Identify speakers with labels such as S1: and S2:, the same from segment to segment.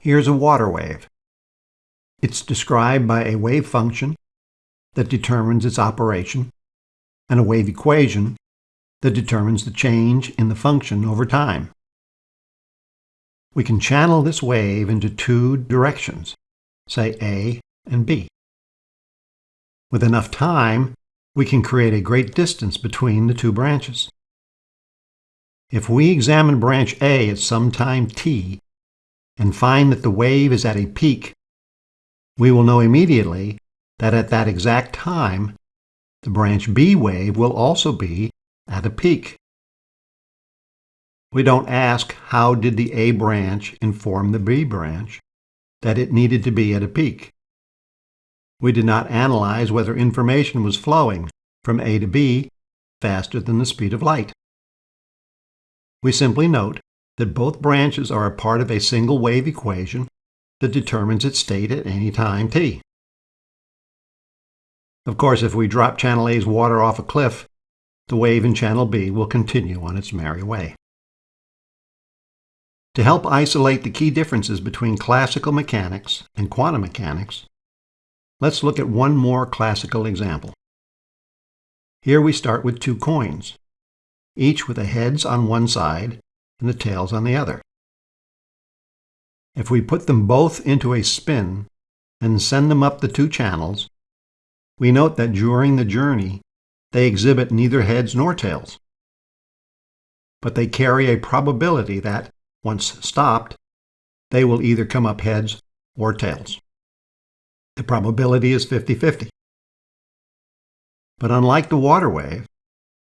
S1: Here's a water wave. It's described by a wave function that determines its operation and a wave equation that determines the change in the function over time. We can channel this wave into two directions, say A and B. With enough time, we can create a great distance between the two branches. If we examine branch A at some time t and find that the wave is at a peak, we will know immediately that at that exact time, the branch B wave will also be at a peak. We don't ask how did the A branch inform the B branch that it needed to be at a peak. We did not analyze whether information was flowing from A to B faster than the speed of light. We simply note that both branches are a part of a single wave equation that determines its state at any time t. Of course, if we drop channel A's water off a cliff, the wave in channel B will continue on its merry way. To help isolate the key differences between classical mechanics and quantum mechanics, let's look at one more classical example. Here we start with two coins, each with a heads on one side and the tails on the other. If we put them both into a spin and send them up the two channels, we note that during the journey, they exhibit neither heads nor tails. But they carry a probability that, once stopped, they will either come up heads or tails. The probability is 50-50. But unlike the water wave,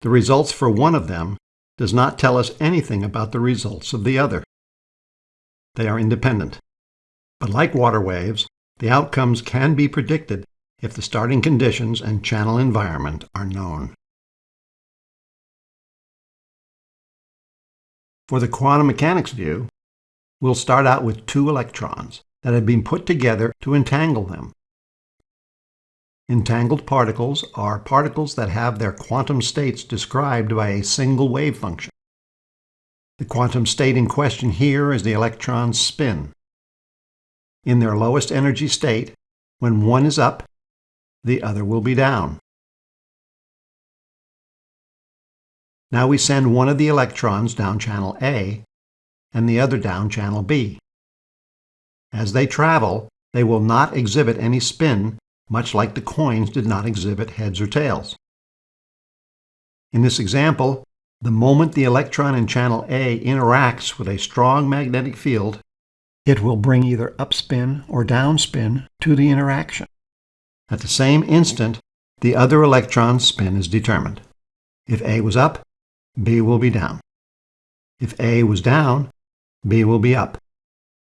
S1: the results for one of them does not tell us anything about the results of the other. They are independent. But like water waves, the outcomes can be predicted if the starting conditions and channel environment are known. For the quantum mechanics view, we'll start out with two electrons that have been put together to entangle them. Entangled particles are particles that have their quantum states described by a single wave function. The quantum state in question here is the electron's spin. In their lowest energy state, when one is up, the other will be down. Now we send one of the electrons down channel A and the other down channel B. As they travel, they will not exhibit any spin much like the coins did not exhibit heads or tails. In this example, the moment the electron in channel A interacts with a strong magnetic field, it will bring either upspin or downspin to the interaction. At the same instant, the other electron's spin is determined. If A was up, B will be down. If A was down, B will be up.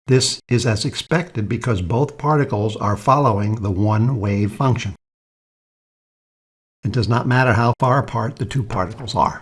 S1: This is as expected because both particles are following the one wave function. It does not matter how far apart the two particles are.